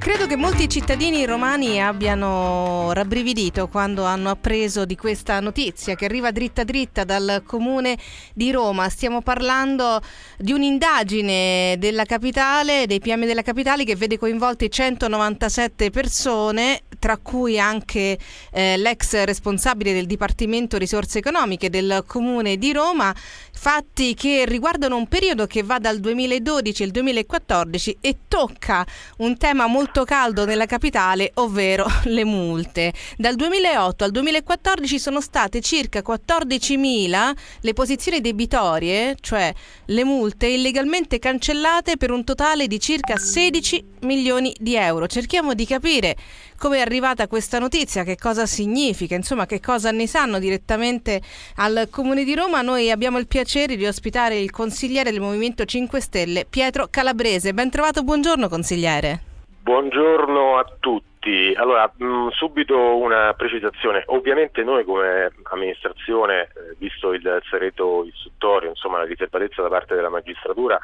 Credo che molti cittadini romani abbiano rabbrividito quando hanno appreso di questa notizia che arriva dritta dritta dal comune di Roma. Stiamo parlando di un'indagine della capitale, dei PM della capitale che vede coinvolti 197 persone, tra cui anche eh, l'ex responsabile del Dipartimento Risorse Economiche del comune di Roma, fatti che riguardano un periodo che va dal 2012 al 2014 e tocca un tema molto caldo nella capitale, ovvero le multe. Dal 2008 al 2014 sono state circa 14.000 le posizioni debitorie, cioè le multe illegalmente cancellate per un totale di circa 16 milioni di euro. Cerchiamo di capire come è arrivata questa notizia, che cosa significa, insomma che cosa ne sanno direttamente al Comune di Roma. Noi abbiamo il piacere di ospitare il consigliere del Movimento 5 Stelle, Pietro Calabrese. Ben trovato, buongiorno consigliere. Buongiorno a tutti. Allora, mm, subito una precisazione. Ovviamente noi come amministrazione, eh, visto il segreto istruttorio, insomma la riservatezza da parte della magistratura,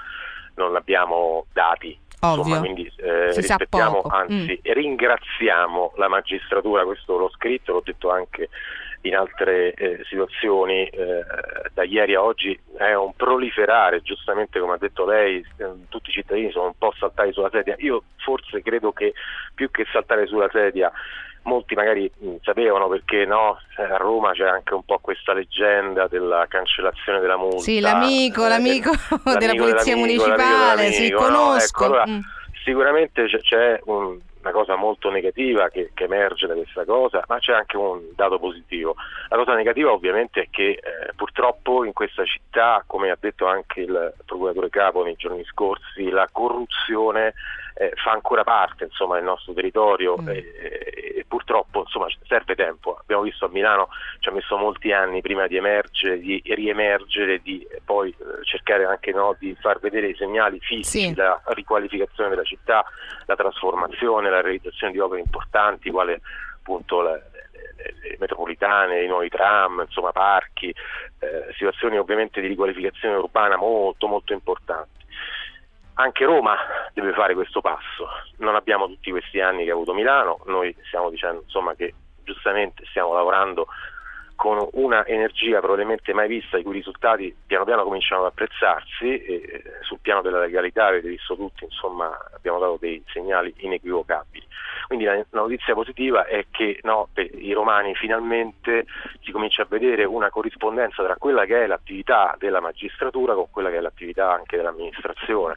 non abbiamo dati. Insomma, quindi eh, rispettiamo, anzi mm. ringraziamo la magistratura, questo l'ho scritto, l'ho detto anche in altre eh, situazioni eh, da ieri a oggi è un proliferare, giustamente come ha detto lei, eh, tutti i cittadini sono un po' saltati sulla sedia. Io forse credo che più che saltare sulla sedia molti magari mh, sapevano perché no, eh, a Roma c'è anche un po' questa leggenda della cancellazione della multa. Sì, l'amico, eh, l'amico, l'amico della polizia municipale, sì, conosco. No? Ecco, allora, mm. Sicuramente c'è, c'è un, una cosa molto negativa che, che, emerge da questa cosa, ma c'è anche un dato positivo. La cosa negativa ovviamente è che eh, purtroppo in questa città, come ha detto anche il procuratore capo nei giorni scorsi, la corruzione eh, fa ancora parte insomma, del nostro territorio mm. e, e, purtroppo insomma, serve tempo. Abbiamo visto a Milano ci ha messo molti anni prima di emergere, di riemergere, di poi eh, cercare anche no, di far vedere i segnali fisici, sì. la riqualificazione della città, la trasformazione, la realizzazione di opere importanti, quale appunto la, le metropolitane, i nuovi tram, insomma parchi, eh, situazioni ovviamente di riqualificazione urbana molto molto importanti anche Roma deve fare questo passo. Non abbiamo tutti questi anni che ha avuto Milano, noi stiamo dicendo insomma, che giustamente stiamo lavorando con una energia probabilmente mai vista, i cui risultati piano piano cominciano ad apprezzarsi e sul piano della legalità avete visto tutti, insomma abbiamo dato dei segnali inequivocabili. Quindi la, notizia positiva è che no, i romani finalmente si comincia a vedere una corrispondenza tra quella che è l'attività della magistratura con quella che è l'attività anche dell'amministrazione.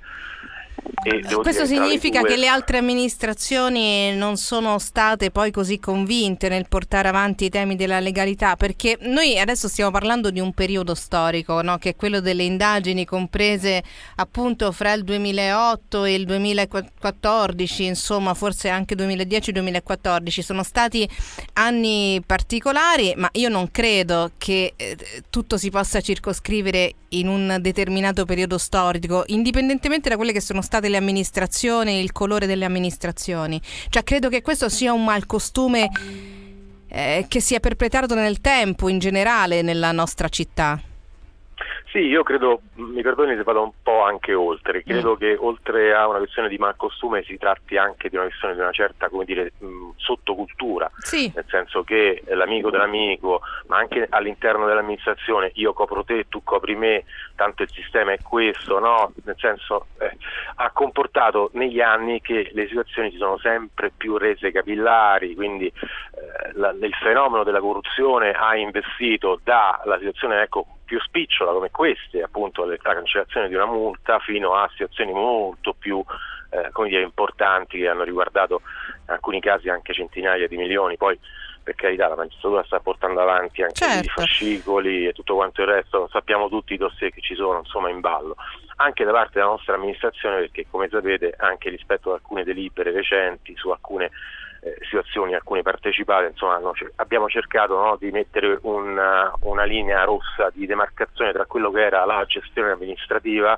Questo significa due... che le altre amministrazioni non sono state poi così convinte nel portare avanti i temi della legalità, perché noi adesso stiamo parlando di un periodo storico, no? che è quello delle indagini comprese appunto fra il 2008 e il 2014, insomma forse anche 2010-2014, sono stati anni particolari, ma io non credo che eh, tutto si possa circoscrivere in un determinato periodo storico, indipendentemente da quelle che sono state le amministrazioni, il colore delle amministrazioni. Cioè credo che questo sia un malcostume eh, che si è perpetrato nel tempo in generale nella nostra città. Sì, io credo, mi perdoni se vado un po' anche oltre, credo mm. che oltre a una questione di malcostume si tratti anche di una questione di una certa, come dire, mh, sottocultura, sì. nel senso che l'amico dell'amico, ma anche all'interno dell'amministrazione, io copro te, tu copri me, tanto il sistema è questo, no? Nel senso, eh, ha comportato negli anni che le situazioni si sono sempre più rese capillari, quindi eh, la, il fenomeno della corruzione ha investito dalla situazione, ecco, più spicciola come queste, appunto la cancellazione di una multa, fino a situazioni molto più eh, dire, importanti che hanno riguardato in alcuni casi anche centinaia di milioni. Poi per carità la magistratura sta portando avanti anche certo. i fascicoli e tutto quanto il resto, sappiamo tutti i dossier che ci sono insomma, in ballo, anche da parte della nostra amministrazione perché come sapete anche rispetto ad alcune delibere recenti su alcune situazioni, alcune partecipate, insomma, no, abbiamo cercato no, di mettere una, una, linea rossa di demarcazione tra quello che era la gestione amministrativa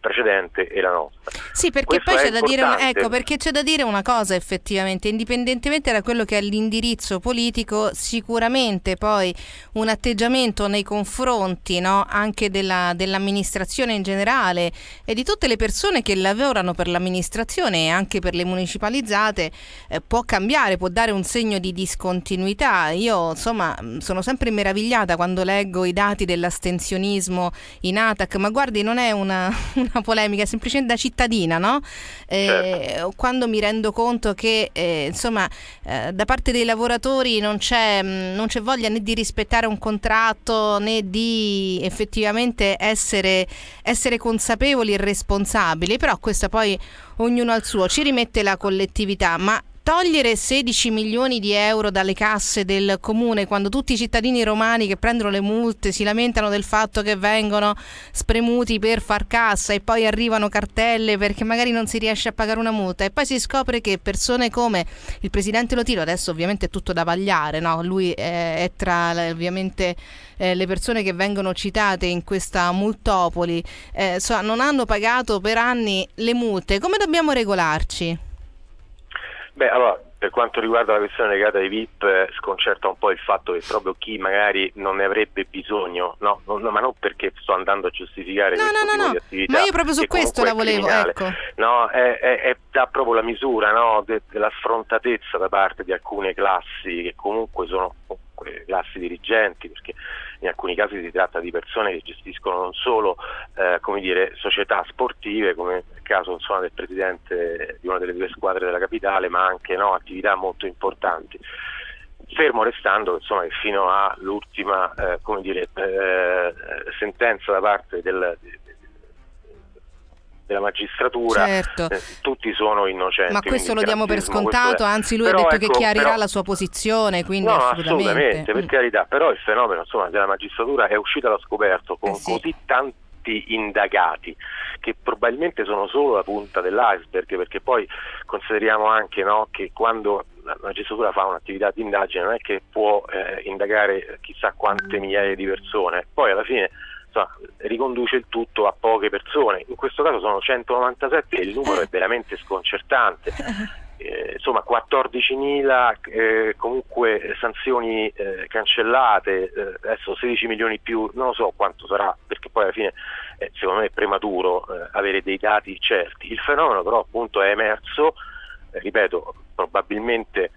precedente e la nostra. Sì, perché Questo poi c'è da, dire ecco, perché c'è da dire una cosa effettivamente, indipendentemente da quello che è l'indirizzo politico, sicuramente poi un atteggiamento nei confronti no, anche della, dell'amministrazione in generale e di tutte le persone che lavorano per l'amministrazione e anche per le municipalizzate eh, può cambiare, può dare un segno di discontinuità. Io insomma sono sempre meravigliata quando leggo i dati dell'astensionismo in ATAC, ma guardi non è una, una polemica, è semplicemente da cittadina, no? Eh, Certo. Quando mi rendo conto che eh, insomma eh, da parte dei lavoratori non c'è, mh, non c'è voglia né di rispettare un contratto né di effettivamente essere, essere consapevoli e responsabili, però questo poi ognuno al suo, ci rimette la collettività, ma togliere 16 milioni di euro dalle casse del comune quando tutti i cittadini romani che prendono le multe si lamentano del fatto che vengono spremuti per far cassa e poi arrivano cartelle perché magari non si riesce a pagare una multa e poi si scopre che persone come il presidente Lotiro, adesso ovviamente è tutto da vagliare, no? lui è, è tra ovviamente eh, le persone che vengono citate in questa multopoli, eh, non hanno pagato per anni le multe, come dobbiamo regolarci? Beh, allora, per quanto riguarda la questione legata ai VIP, eh, sconcerta un po' il fatto che proprio chi magari non ne avrebbe bisogno, no, non- no, ma non perché sto andando a giustificare No, questo no, tipo no, di attività, ma io proprio su questo la volevo, ecco. No, è, è- è- dà proprio la misura no, de- della sfrontatezza da parte di alcune classi che comunque sono classi dirigenti, perché in alcuni casi si tratta di persone che gestiscono non solo eh, dire, società sportive, come nel caso insomma, del presidente di una delle due squadre della capitale, ma anche no, attività molto importanti. Fermo restando insomma, che fino all'ultima eh, dire, eh, sentenza da parte del, della magistratura, Certo. eh, tutti sono innocenti. Ma questo lo diamo per scontato, anzi lui Però, ha detto che ecco, chiarirà però- la sua posizione, quindi no, assolutamente. assolutamente, per Mm. carità, però il fenomeno insomma, della magistratura è uscito allo scoperto con Eh sì. così tanti indagati che probabilmente sono solo la punta dell'iceberg, perché poi consideriamo anche no, che quando la magistratura fa un'attività di indagine non è che può eh, indagare chissà quante migliaia di persone, poi alla fine insomma, riconduce il tutto a poche persone, in questo caso sono 197 e il numero è veramente sconcertante. Eh, insomma 14.000 eh, comunque sanzioni eh, cancellate, eh, adesso 16 milioni più, non lo so quanto sarà perché poi alla fine eh, secondo me è prematuro eh, avere dei dati certi. Il fenomeno però appunto è emerso, eh, ripeto, probabilmente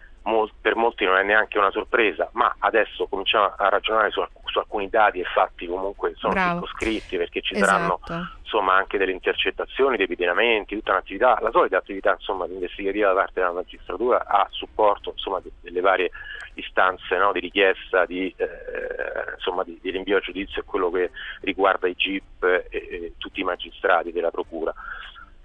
per molti non è neanche una sorpresa, ma adesso cominciamo a ragionare su, su alcuni dati e fatti comunque sono circoscritti perché ci saranno Esatto. insomma anche delle intercettazioni, dei pedinamenti, tutta un'attività, la solita attività insomma investigativa da parte della magistratura a supporto insomma de- delle varie istanze no, di richiesta di, eh, insomma, di, di rinvio a giudizio e quello che riguarda i GIP e, e tutti i magistrati della procura.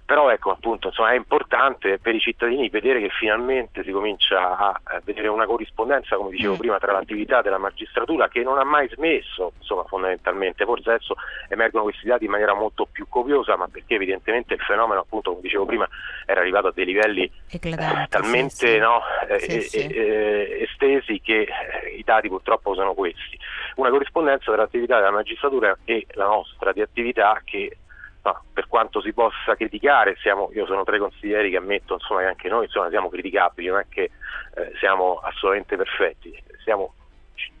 Però ecco appunto insomma, è importante per i cittadini vedere che finalmente si comincia a, vedere una corrispondenza, come dicevo Mm. prima, tra l'attività della magistratura che non ha mai smesso, insomma fondamentalmente, forse adesso emergono questi dati in maniera molto più copiosa, ma perché evidentemente il fenomeno appunto come dicevo prima era arrivato a dei livelli eh, talmente sì, sì. no, eh, Sì, eh, sì. eh, estesi che eh, i dati purtroppo sono questi. Una corrispondenza tra l'attività della magistratura e la nostra di attività che no, per quanto si possa criticare, siamo, io sono tra i consiglieri che ammetto insomma, che anche noi insomma, siamo criticabili, non è che eh, siamo assolutamente perfetti, siamo,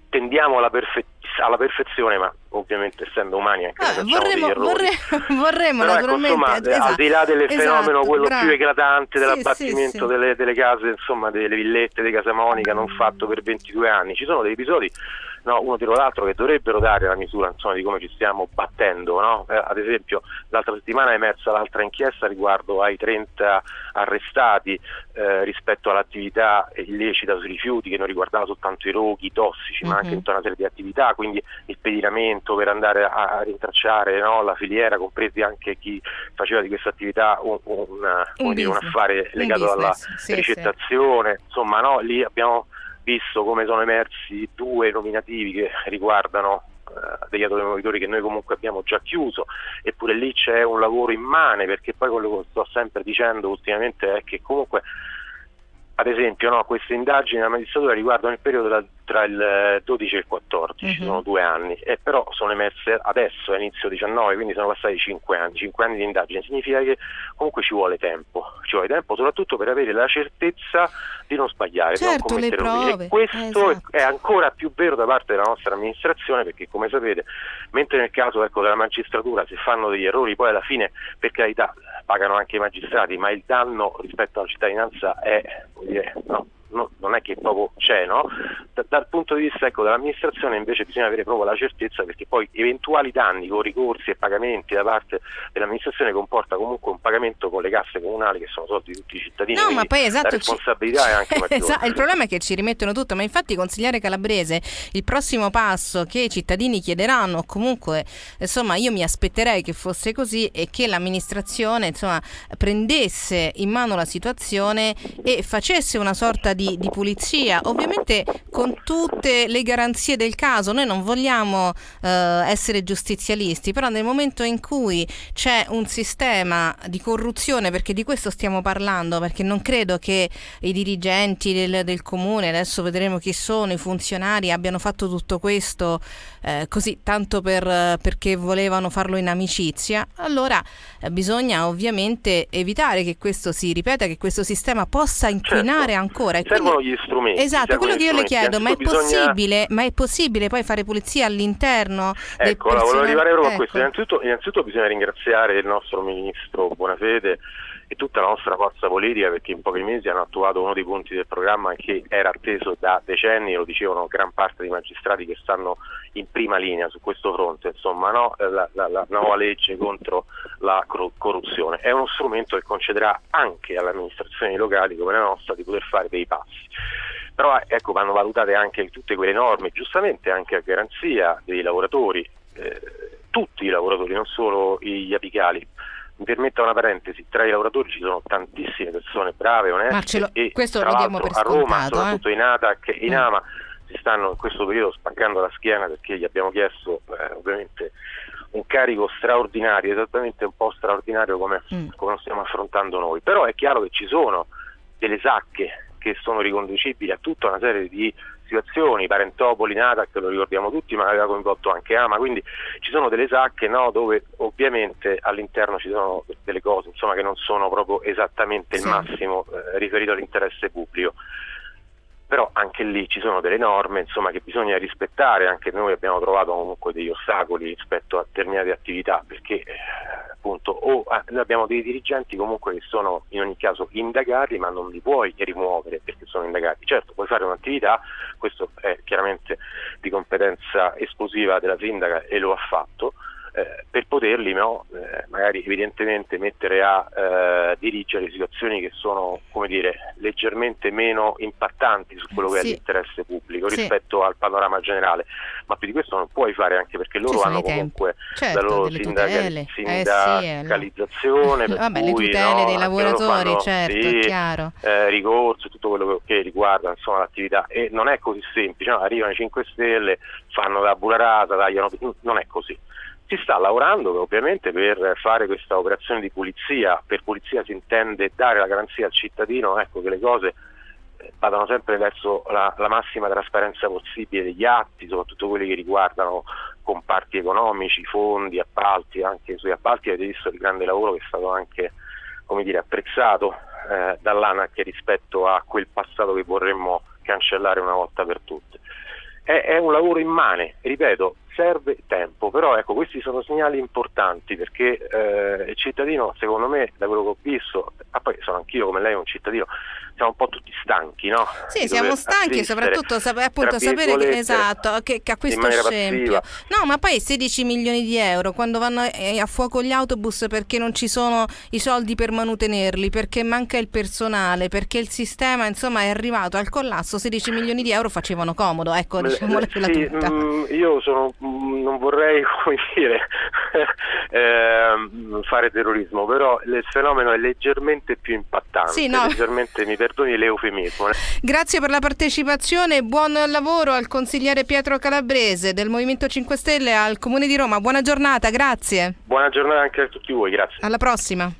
tendiamo alla, perfe- alla perfezione, ma ovviamente essendo umani anche noi Ah, facciamo vorremmo, errori. vorremmo, Però ecco, naturalmente insomma, esatto, al di là del esatto, fenomeno quello bravo. più eclatante Sì, dell'abbattimento sì, sì. Delle, delle case, insomma, delle villette di Casa Monica non fatto per 22 anni, ci sono degli episodi no, uno dietro l'altro che dovrebbero dare la misura insomma, di come ci stiamo battendo. no? Eh, ad esempio, l'altra settimana è emersa l'altra inchiesta riguardo ai 30 arrestati eh, rispetto all'attività illecita sui rifiuti che non riguardava soltanto i roghi, i tossici, ma anche Mhm. tutta una serie di attività, quindi il pedinamento per andare a, a rintracciare no, la filiera, compresi anche chi faceva di questa attività un, un, Un un affare legato alla business, sì, ricettazione, insomma no, lì abbiamo visto come sono emersi due nominativi che riguardano eh, degli automobilitori che noi comunque abbiamo già chiuso, eppure lì c'è un lavoro immane perché poi quello che sto sempre dicendo ultimamente è che comunque ad esempio no, queste indagini della magistratura riguardano il periodo dal tra il 12 e il 14, uh-huh. sono due anni, e però sono emerse adesso, a inizio 19, quindi sono passati 5 anni, 5 anni di indagine, significa che comunque ci vuole tempo, ci vuole tempo soprattutto per avere la certezza di non sbagliare, certo, di non commettere errori. E questo esatto. è ancora più vero da parte della nostra amministrazione perché come sapete, mentre nel caso ecco, della magistratura si fanno degli errori, poi alla fine per carità pagano anche i magistrati, ma il danno rispetto alla cittadinanza è dire, no, no, non è che proprio c'è, no? Da, dal punto di vista ecco, dell'amministrazione invece bisogna avere proprio la certezza perché poi eventuali danni con ricorsi e pagamenti da parte dell'amministrazione comporta comunque un pagamento con le casse comunali che sono soldi di tutti i cittadini. No, ma poi esatto, la responsabilità ci... è anche maggiore. esatto, il problema è che ci rimettono tutto, ma infatti consigliere Calabrese, il prossimo passo che i cittadini chiederanno, comunque insomma io mi aspetterei che fosse così e che l'amministrazione insomma prendesse in mano la situazione e facesse una sorta di di, di, pulizia, ovviamente con tutte le garanzie del caso. Noi non vogliamo eh, essere giustizialisti, però nel momento in cui c'è un sistema di corruzione, perché di questo stiamo parlando, perché non credo che i dirigenti del, del comune, adesso vedremo chi sono, i funzionari, abbiano fatto tutto questo eh, così tanto per, perché volevano farlo in amicizia, allora eh, bisogna ovviamente evitare che questo si ripeta, che questo sistema possa inquinare certo. ancora. E servono quindi, gli strumenti. Esatto, quello che io le chiedo, ma è, bisogna... ma è, possibile, poi fare pulizia all'interno? Ecco, volevo arrivare proprio ecco. a questo. Innanzitutto, innanzitutto bisogna ringraziare il nostro ministro Buonafede e tutta la nostra forza politica perché in pochi mesi hanno attuato uno dei punti del programma che era atteso da decenni, lo dicevano gran parte dei magistrati che stanno in prima linea su questo fronte, insomma no? la, la, la, nuova legge contro la corruzione. È uno strumento che concederà anche alle amministrazioni locali come la nostra di poter fare dei passi. Però ecco, vanno valutate anche tutte quelle norme, giustamente anche a garanzia dei lavoratori, eh, tutti i lavoratori, non solo gli apicali mi permetta una parentesi, tra i lavoratori ci sono tantissime persone brave, oneste Marcello, e questo lo diamo per a Roma, scontato, soprattutto eh? in ATAC e in mm. AMA si stanno in questo periodo spaccando la schiena perché gli abbiamo chiesto eh, ovviamente un carico straordinario, esattamente un po' straordinario come, mm. come lo stiamo affrontando noi, però è chiaro che ci sono delle sacche che sono riconducibili a tutta una serie di situazioni, Parentopoli, Natac, lo ricordiamo tutti, ma aveva coinvolto anche Ama, quindi ci sono delle sacche no, dove ovviamente all'interno ci sono delle cose insomma, che non sono proprio esattamente il massimo eh, riferito all'interesse pubblico. Però anche lì ci sono delle norme insomma, che bisogna rispettare, anche noi abbiamo trovato comunque degli ostacoli rispetto a determinate attività perché eh, appunto o eh, abbiamo dei dirigenti comunque che sono in ogni caso indagati ma non li puoi rimuovere perché sono indagati. Certo, puoi fare un'attività, questo è chiaramente di competenza esclusiva della sindaca e lo ha fatto, eh, per poterli no, eh, magari evidentemente mettere a eh, dirigere situazioni che sono come dire, leggermente meno impattanti su quello che sì. è l'interesse pubblico sì. rispetto al panorama generale, ma più di questo non puoi fare anche perché loro hanno comunque certo, la loro sindaca- sindacalizzazione, eh, sì, Vabbè, le tutele no, dei lavoratori, fanno, certo, sì, chiaro. Eh, ricorso, tutto quello che riguarda insomma, l'attività e non è così semplice, no? arrivano i 5 Stelle, fanno la bularata, tagliano, non è così si sta lavorando ovviamente per fare questa operazione di pulizia, per pulizia si intende dare la garanzia al cittadino ecco, che le cose eh, vadano sempre verso la, la, massima trasparenza possibile degli atti, soprattutto quelli che riguardano comparti economici, fondi, appalti, anche sui appalti avete visto il grande lavoro che è stato anche dire, apprezzato eh, dall'ANAC rispetto a quel passato che vorremmo cancellare una volta per tutte. È, è un lavoro immane, ripeto, serve tempo, però ecco, questi sono segnali importanti perché eh, il cittadino, secondo me, da quello che ho visto, ah, poi sono anch'io come lei un cittadino, siamo un po' tutti stanchi, no? Sì, siamo stanchi soprattutto sap- appunto sapere che, esatto, che, che a questo scempio. No, ma poi 16 milioni di euro quando vanno a fuoco gli autobus perché non ci sono i soldi per manutenerli, perché manca il personale, perché il sistema insomma è arrivato al collasso, 16 milioni di euro facevano comodo, ecco, diciamola sì, tutta. Mh, io sono, non vorrei, come dire, eh, fare terrorismo, però il fenomeno è leggermente più impattante, sì, no. leggermente mi perdoni l'eufemismo. Eh. Grazie per la partecipazione buon lavoro al consigliere Pietro Calabrese del Movimento 5 Stelle al Comune di Roma. Buona giornata, grazie. Buona giornata anche a tutti voi, grazie. Alla prossima.